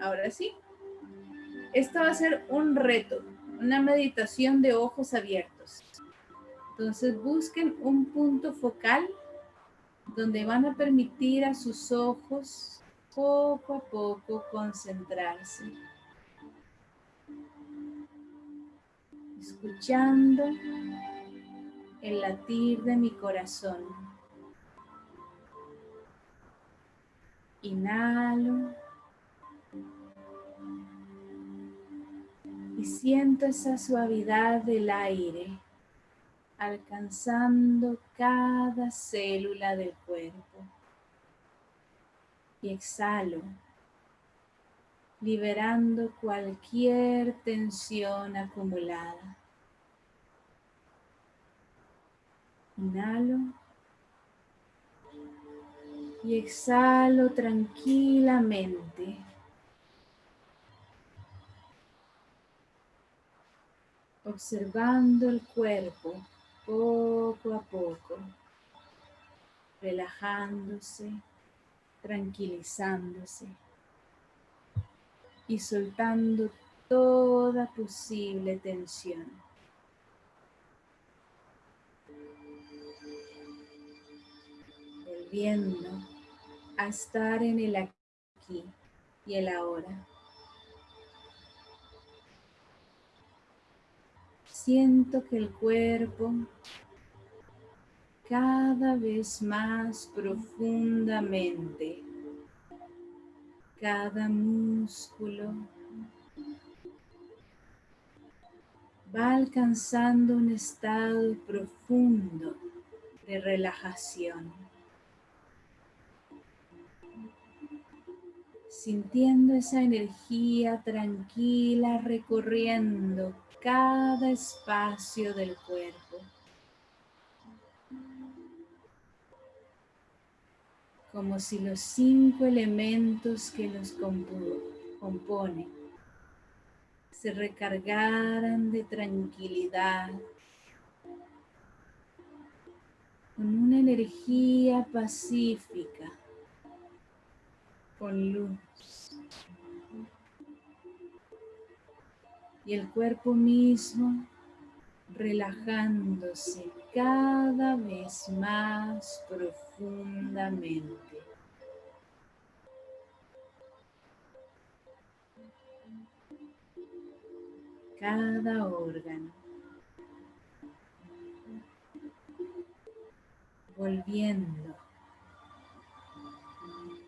Ahora sí. Esta va a ser un reto, una meditación de ojos abiertos. Entonces busquen un punto focal donde van a permitir a sus ojos poco a poco concentrarse. Escuchando el latir de mi corazón. Inhalo. Y siento esa suavidad del aire alcanzando cada célula del cuerpo. Y exhalo, liberando cualquier tensión acumulada. Inhalo y exhalo tranquilamente. Observando el cuerpo poco a poco, relajándose, tranquilizándose y soltando toda posible tensión. Volviendo a estar en el aquí y el ahora. Siento que el cuerpo cada vez más profundamente, cada músculo va alcanzando un estado profundo de relajación. Sintiendo esa energía tranquila recorriendo cada espacio del cuerpo. Como si los cinco elementos que los componen se recargaran de tranquilidad, con una energía pacífica, con luz. Y el cuerpo mismo relajándose cada vez más profundamente. Cada órgano. Volviendo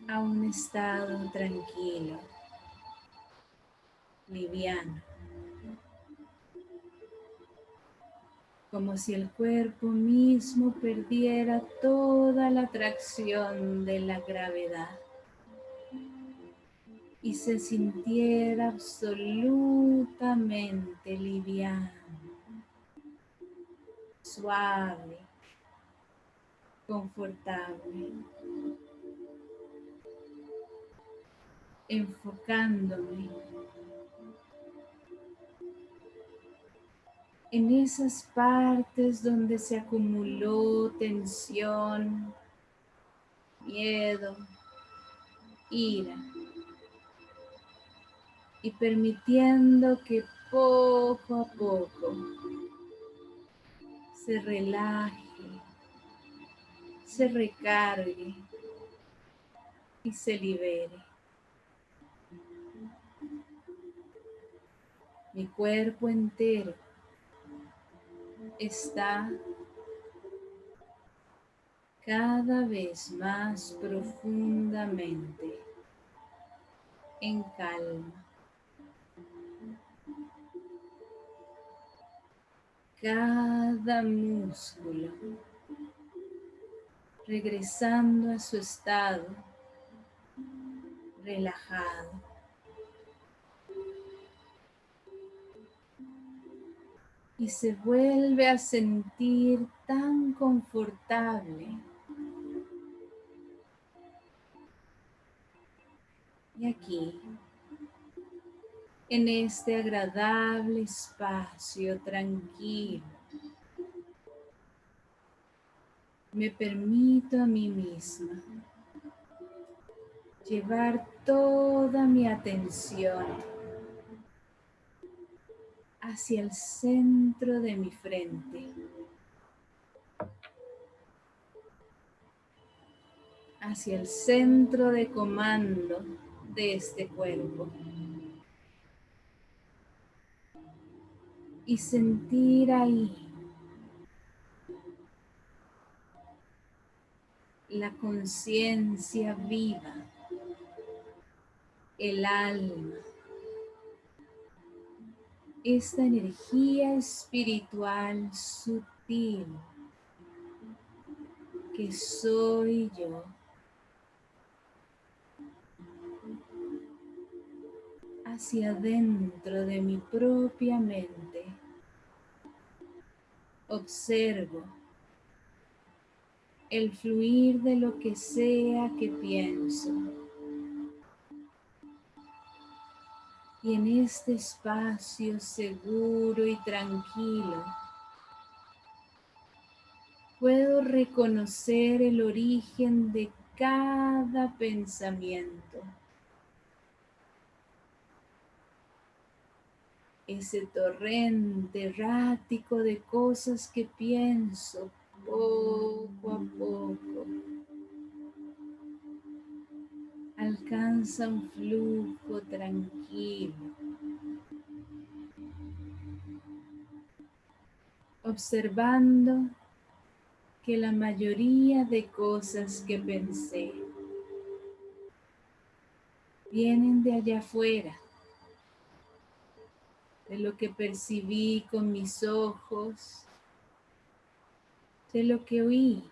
a un estado tranquilo, liviano. Como si el cuerpo mismo perdiera toda la atracción de la gravedad y se sintiera absolutamente liviano, suave, confortable, enfocándome en esas partes donde se acumuló tensión, miedo, ira. Y permitiendo que poco a poco se relaje, se recargue y se libere. Mi cuerpo entero está cada vez más profundamente en calma. Cada músculo regresando a su estado relajado. Y se vuelve a sentir tan confortable. Y aquí, en este agradable espacio tranquilo, me permito a mí misma llevar toda mi atención hacia el centro de mi frente. hacia el centro de comando de este cuerpo. Y sentir ahí la conciencia viva, el alma, esta energía espiritual sutil que soy yo. hacia adentro de mi propia mente. Observo el fluir de lo que sea que pienso. Y en este espacio seguro y tranquilo, puedo reconocer el origen de cada pensamiento. ese torrente errático de cosas que pienso poco a poco. Alcanza un flujo tranquilo. Observando que la mayoría de cosas que pensé vienen de allá afuera de lo que percibí con mis ojos, de lo que oí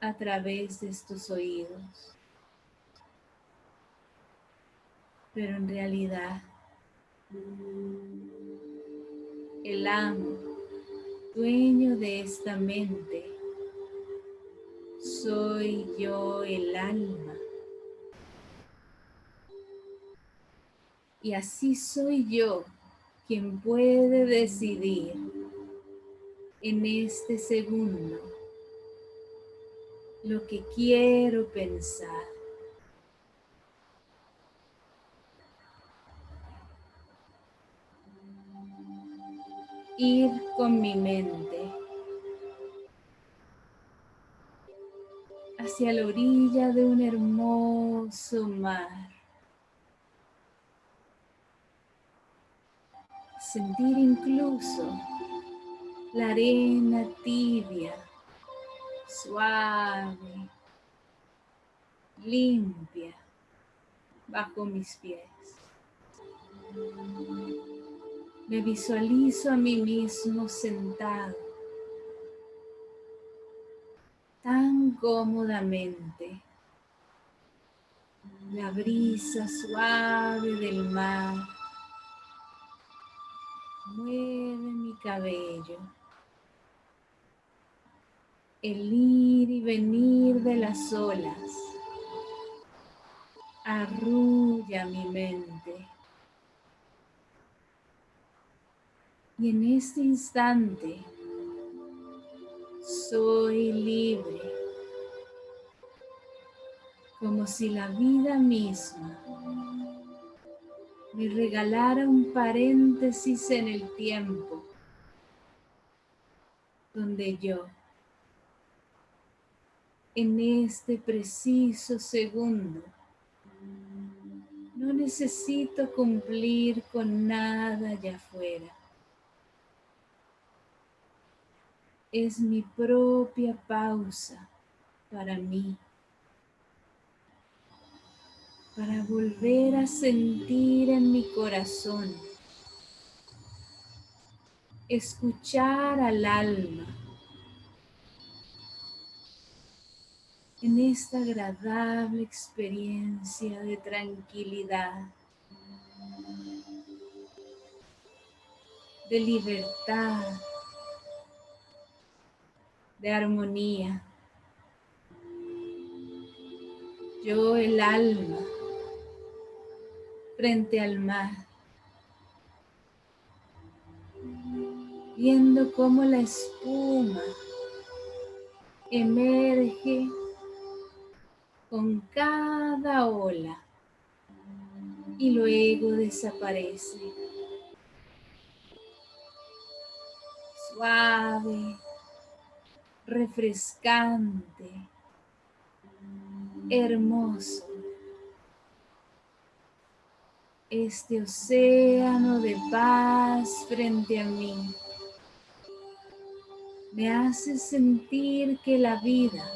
a través de estos oídos. Pero en realidad, el amo, dueño de esta mente, soy yo el alma. Y así soy yo quien puede decidir en este segundo lo que quiero pensar. Ir con mi mente hacia la orilla de un hermoso mar. sentir incluso la arena tibia, suave, limpia bajo mis pies. Me visualizo a mí mismo sentado tan cómodamente. La brisa suave del mar mueve mi cabello. El ir y venir de las olas arrulla mi mente. Y en este instante soy libre, como si la vida misma me regalara un paréntesis en el tiempo donde yo, en este preciso segundo, no necesito cumplir con nada allá afuera. Es mi propia pausa para mí para volver a sentir en mi corazón, escuchar al alma en esta agradable experiencia de tranquilidad, de libertad, de armonía. Yo el alma frente al mar, viendo cómo la espuma emerge con cada ola. y luego desaparece. Suave, refrescante, hermoso. Este océano de paz frente a mí me hace sentir que la vida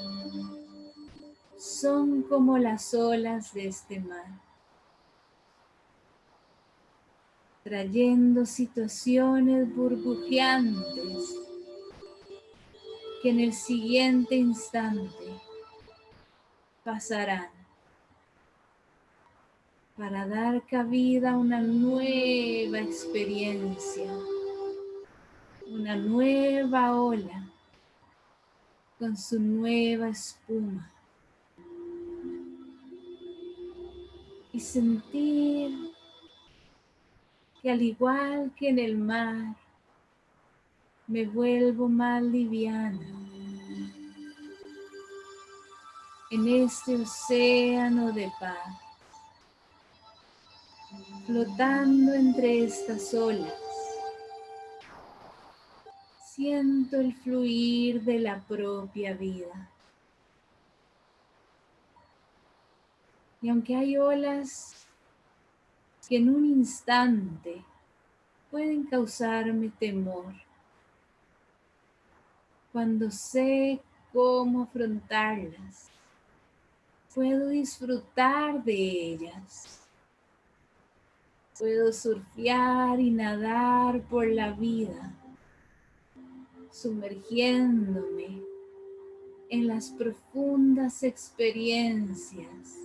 son como las olas de este mar, trayendo situaciones burbujeantes que en el siguiente instante pasarán para dar cabida a una nueva experiencia una nueva ola con su nueva espuma. Y sentir que al igual que en el mar, me vuelvo más liviana en este océano de paz, flotando entre estas olas siento el fluir de la propia vida. Y aunque hay olas que en un instante pueden causarme temor, cuando sé cómo afrontarlas, puedo disfrutar de ellas. Puedo surfear y nadar por la vida sumergiéndome en las profundas experiencias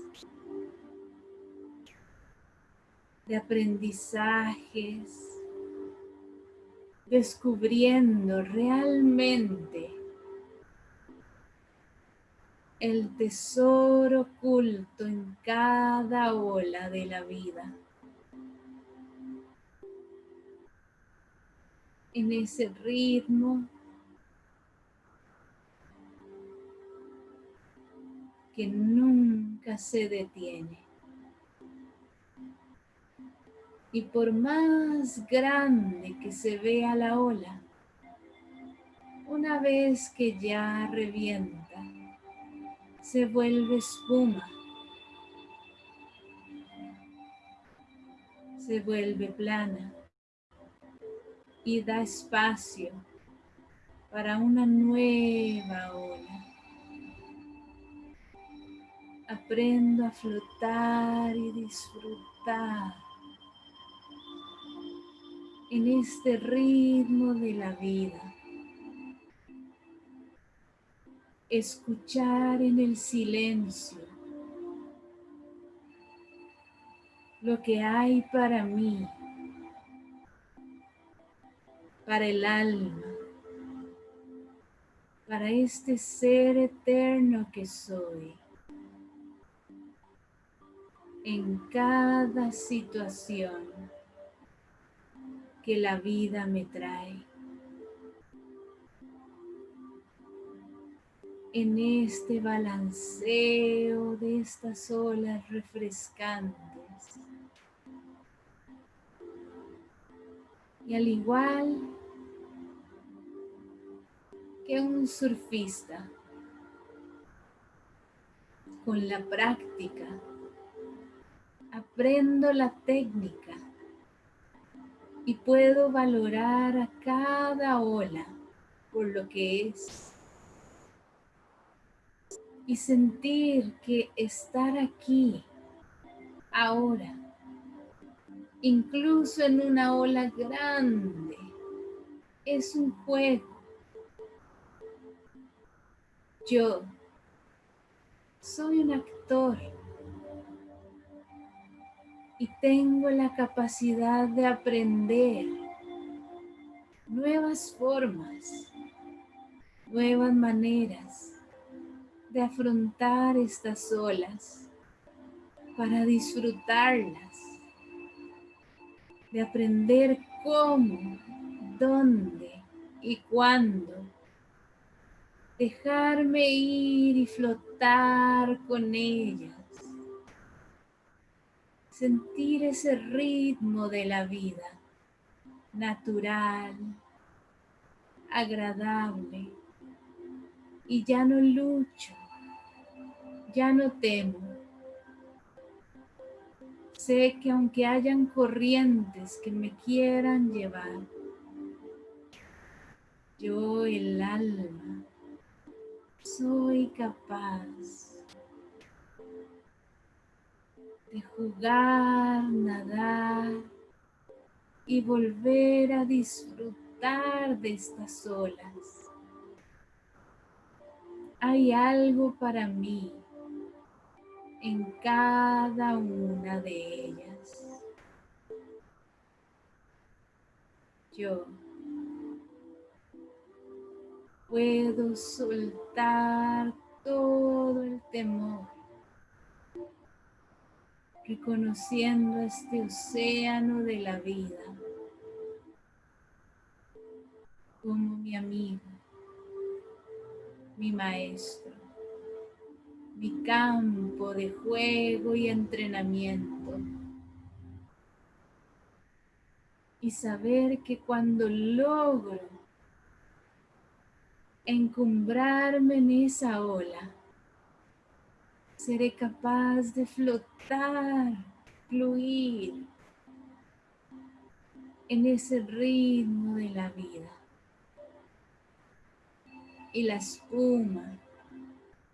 de aprendizajes, descubriendo realmente el tesoro oculto en cada ola de la vida. En ese ritmo que nunca se detiene. Y por más grande que se vea la ola, una vez que ya revienta, se vuelve espuma, se vuelve plana y da espacio para una nueva ola. Aprendo a flotar y disfrutar en este ritmo de la vida. Escuchar en el silencio lo que hay para mí, para el alma, para este ser eterno que soy en cada situación que la vida me trae. En este balanceo de estas olas refrescantes. Y al igual que un surfista, con la práctica aprendo la técnica y puedo valorar a cada ola por lo que es y sentir que estar aquí ahora, incluso en una ola grande, es un juego. Yo soy un actor y tengo la capacidad de aprender nuevas formas, nuevas maneras de afrontar estas olas para disfrutarlas, de aprender cómo, dónde y cuándo dejarme ir y flotar con ellas sentir ese ritmo de la vida, natural, agradable, y ya no lucho, ya no temo. Sé que aunque hayan corrientes que me quieran llevar, yo el alma soy capaz de jugar, nadar y volver a disfrutar de estas olas. Hay algo para mí en cada una de ellas. Yo puedo soltar todo el temor reconociendo este océano de la vida como mi amigo, mi maestro, mi campo de juego y entrenamiento. Y saber que cuando logro encumbrarme en esa ola, seré capaz de flotar, fluir en ese ritmo de la vida. Y la espuma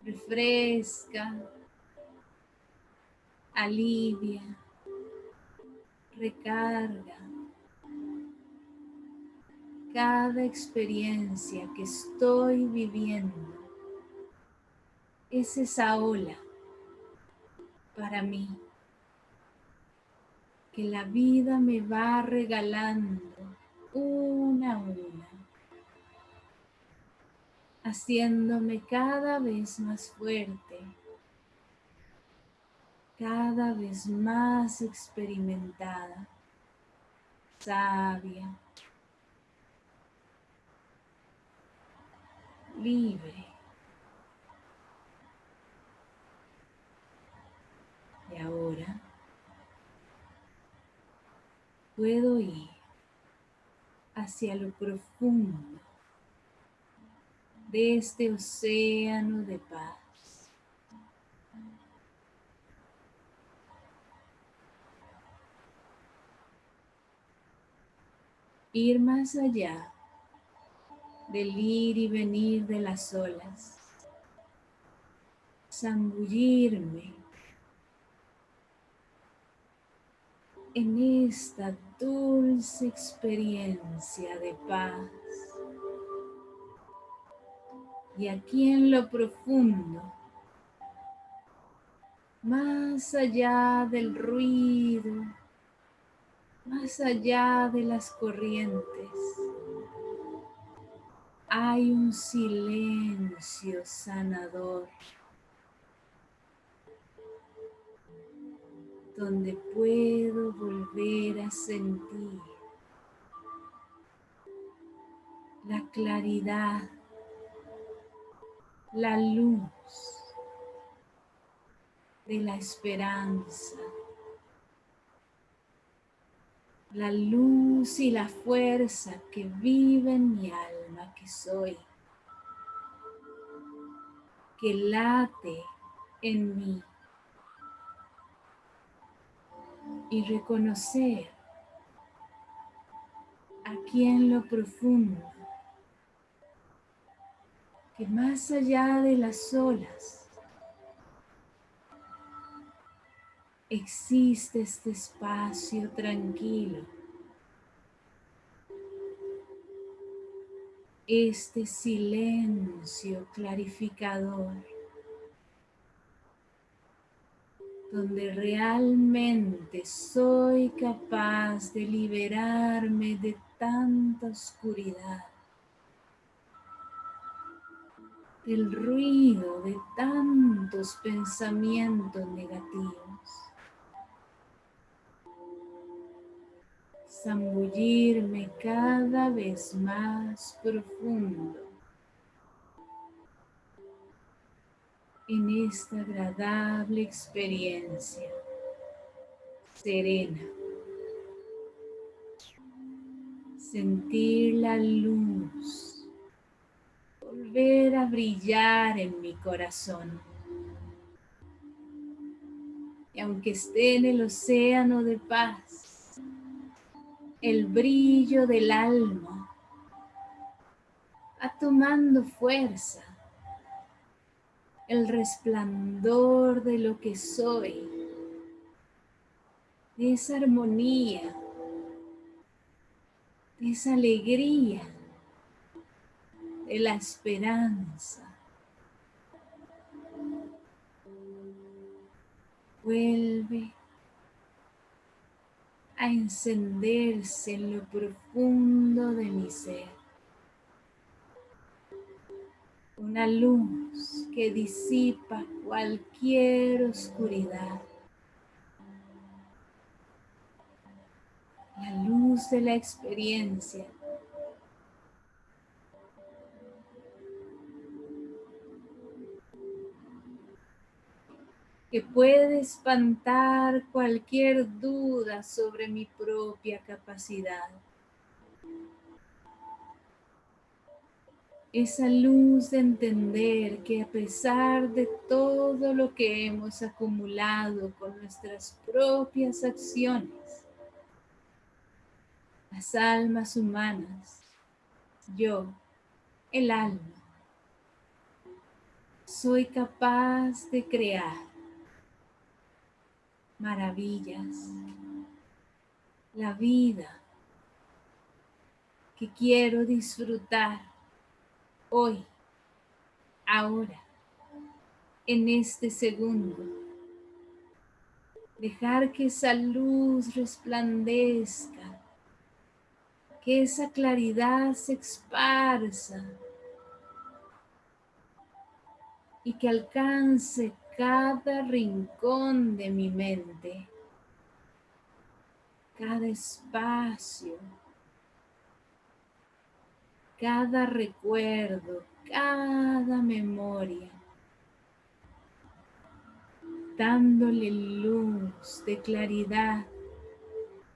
refresca, alivia, recarga cada experiencia que estoy viviendo. Es esa ola para mí que la vida me va regalando una a una, haciéndome cada vez más fuerte, cada vez más experimentada, sabia, libre. Y ahora puedo ir hacia lo profundo de este océano de paz. Ir más allá del ir y venir de las olas, zambullirme en esta dulce experiencia de paz. Y aquí en lo profundo, más allá del ruido, más allá de las corrientes, hay un silencio sanador. Donde puedo volver a sentir la claridad, la luz de la esperanza, la luz y la fuerza que vive en mi alma que soy, que late en mí y reconocer aquí en lo profundo que más allá de las olas existe este espacio tranquilo, este silencio clarificador donde realmente soy capaz de liberarme de tanta oscuridad, del ruido de tantos pensamientos negativos. Zambullirme cada vez más profundo en esta agradable experiencia, serena. Sentir la luz, volver a brillar en mi corazón. Y aunque esté en el océano de paz, el brillo del alma va tomando fuerza, el resplandor de lo que soy, de esa armonía, de esa alegría, de la esperanza. Vuelve a encenderse en lo profundo de mi ser. Una luz que disipa cualquier oscuridad. La luz de la experiencia que puede espantar cualquier duda sobre mi propia capacidad. Esa luz de entender que a pesar de todo lo que hemos acumulado con nuestras propias acciones, las almas humanas, yo, el alma, soy capaz de crear maravillas, la vida que quiero disfrutar hoy, ahora, en este segundo. Dejar que esa luz resplandezca, que esa claridad se esparza y que alcance cada rincón de mi mente, cada espacio, cada recuerdo, cada memoria, dándole luz de claridad,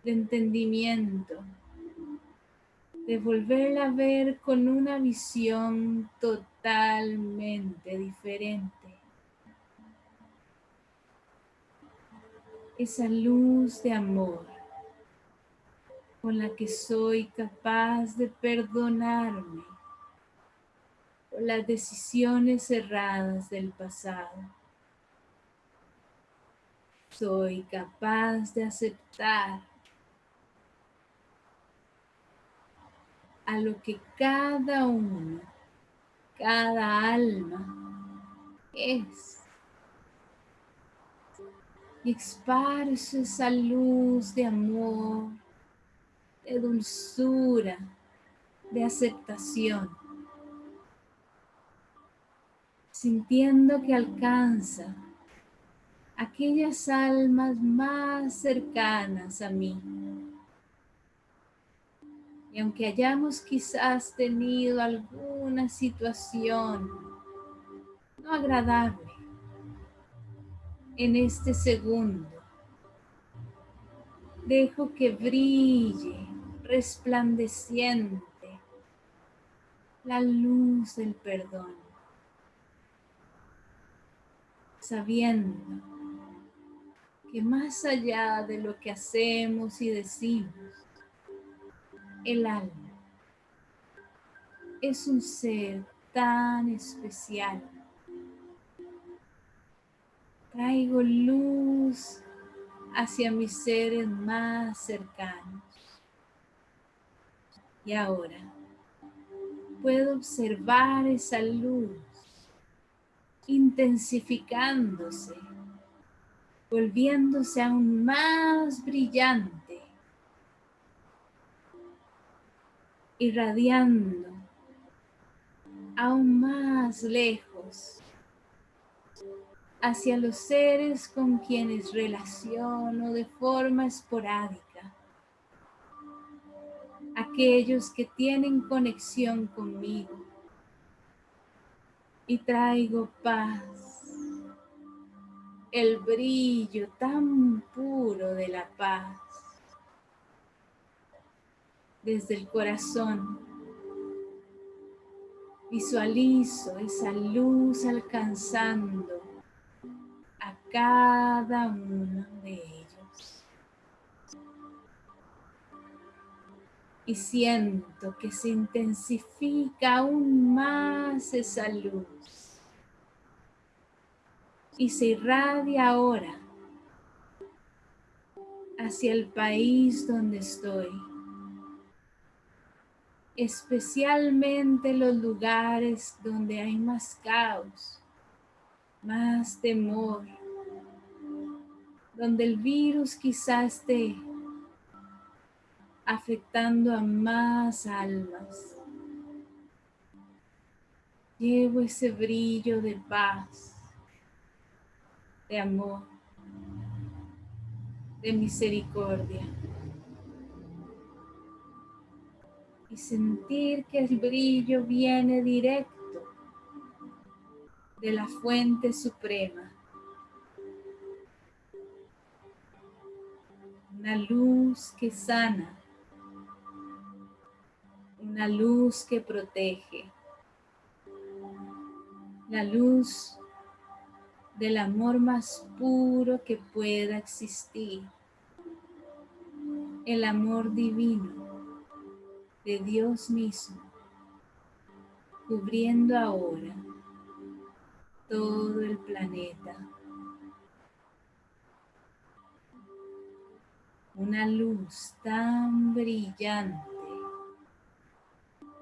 de entendimiento, de volverla a ver con una visión totalmente diferente. esa luz de amor con la que soy capaz de perdonarme por las decisiones erradas del pasado. Soy capaz de aceptar a lo que cada uno, cada alma es y esparce esa luz de amor, de dulzura, de aceptación, sintiendo que alcanza aquellas almas más cercanas a mí. Y aunque hayamos quizás tenido alguna situación no agradable, en este segundo. Dejo que brille resplandeciente la luz del perdón, sabiendo que más allá de lo que hacemos y decimos, el alma es un ser tan especial Traigo luz hacia mis seres más cercanos. Y ahora puedo observar esa luz intensificándose, volviéndose aún más brillante, irradiando aún más lejos hacia los seres con quienes relaciono de forma esporádica, aquellos que tienen conexión conmigo y traigo paz, el brillo tan puro de la paz desde el corazón. Visualizo esa luz alcanzando a cada uno de ellos. Y siento que se intensifica aún más esa luz. Y se irradia ahora hacia el país donde estoy especialmente los lugares donde hay más caos, más temor, donde el virus quizás esté afectando a más almas. Llevo ese brillo de paz, de amor, de misericordia. y sentir que el brillo viene directo de la fuente suprema. Una luz que sana, una luz que protege, la luz del amor más puro que pueda existir, el amor divino de Dios mismo, cubriendo ahora todo el planeta. Una luz tan brillante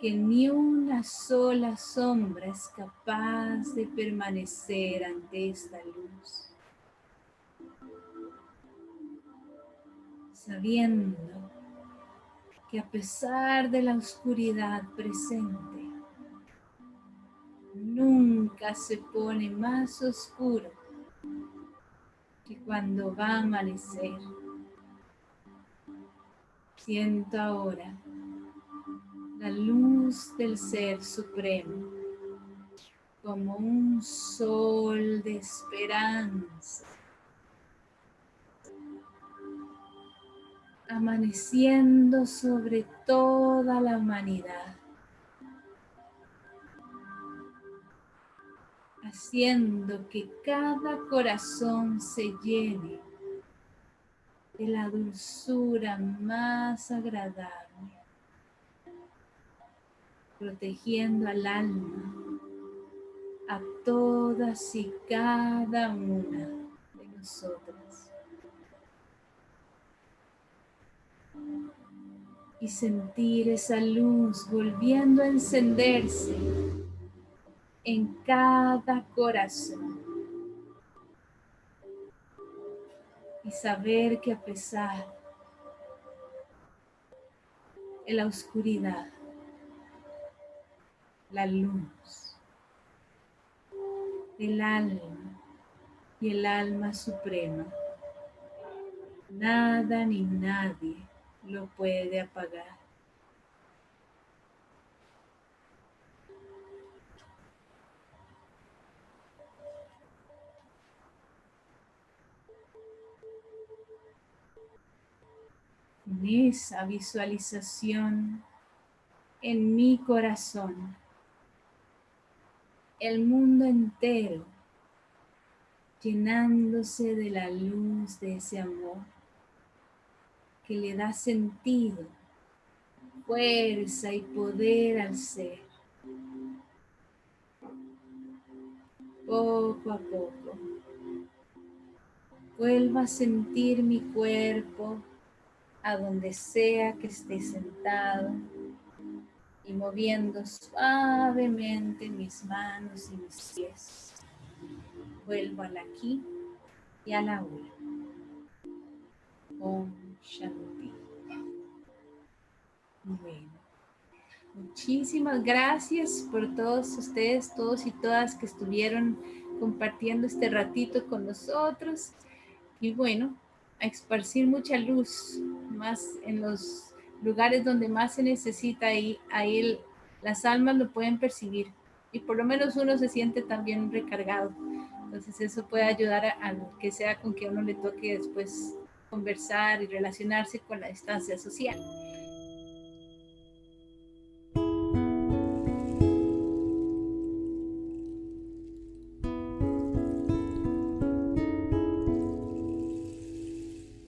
que ni una sola sombra es capaz de permanecer ante esta luz. Sabiendo que a pesar de la oscuridad presente, nunca se pone más oscuro que cuando va a amanecer. Siento ahora la luz del Ser Supremo como un sol de esperanza amaneciendo sobre toda la humanidad, haciendo que cada corazón se llene de la dulzura más agradable, protegiendo al alma, a todas y cada una de nosotras. y sentir esa luz volviendo a encenderse en cada corazón. Y saber que a pesar de la oscuridad, la luz del alma y el alma suprema, nada ni nadie lo puede apagar. En esa visualización en mi corazón, el mundo entero llenándose de la luz de ese amor que le da sentido, fuerza y poder al ser. Poco a poco, vuelva a sentir mi cuerpo a donde sea que esté sentado y moviendo suavemente mis manos y mis pies. Vuelvo al aquí y a la ahora. Shanti. Bueno, muchísimas gracias por todos ustedes, todos y todas que estuvieron compartiendo este ratito con nosotros. Y bueno, a esparcir mucha luz, más en los lugares donde más se necesita, ahí, ahí las almas lo pueden percibir y por lo menos uno se siente también recargado Entonces eso puede ayudar a, que sea con que uno le toque después conversar y relacionarse con la distancia social.